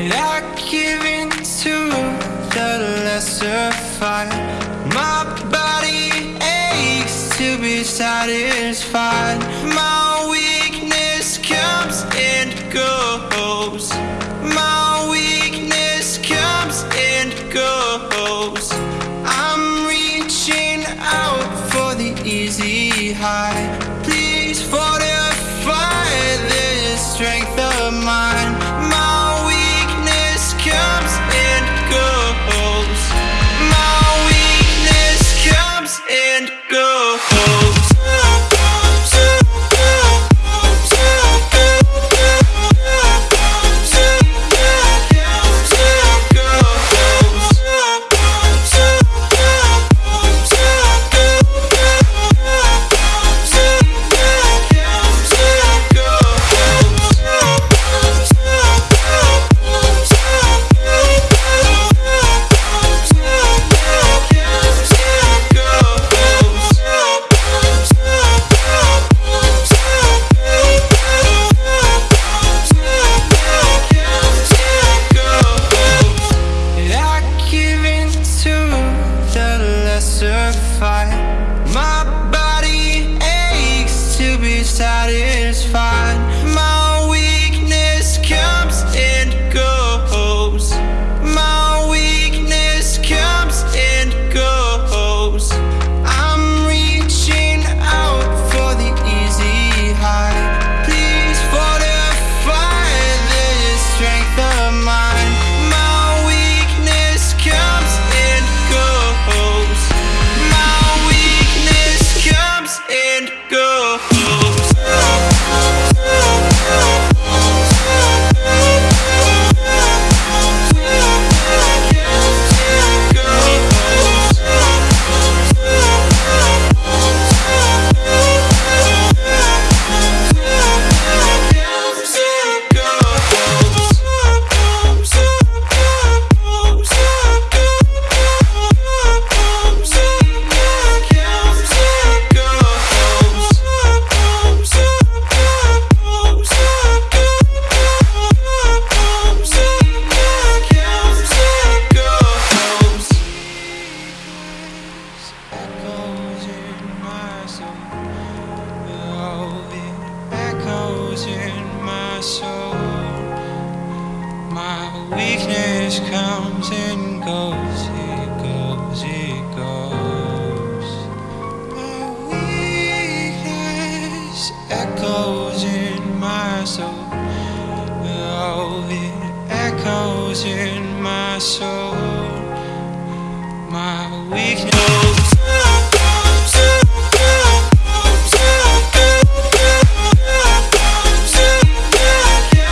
And I give in to the lesser fight. My body aches to be satisfied. My weakness comes and goes. My weakness comes and goes. I'm reaching out for the easy high. Please fortify this strength of mine. My soul. My weakness comes and goes. It goes, it goes. My weakness echoes in my soul. Oh, it echoes in my soul. My weakness.